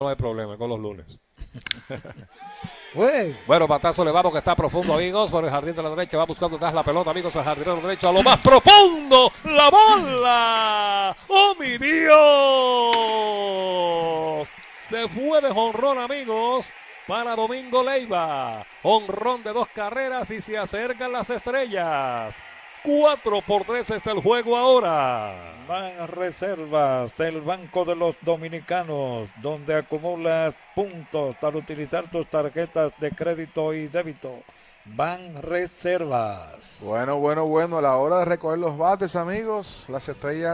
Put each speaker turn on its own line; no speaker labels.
no hay problema con los lunes. Bueno, batazo le va porque está profundo, amigos. Por el jardín de la derecha va buscando atrás la pelota, amigos. El jardinero derecho a lo más profundo. La bola. ¡Oh, mi Dios! Se fue de jonrón, amigos. Para Domingo Leiva. Honrón de dos carreras y se acercan las estrellas. 4 por 3 está el juego ahora.
Van reservas del Banco de los Dominicanos, donde acumulas puntos para utilizar tus tarjetas de crédito y débito. Van reservas.
Bueno, bueno, bueno. A la hora de recoger los bates, amigos, las estrellas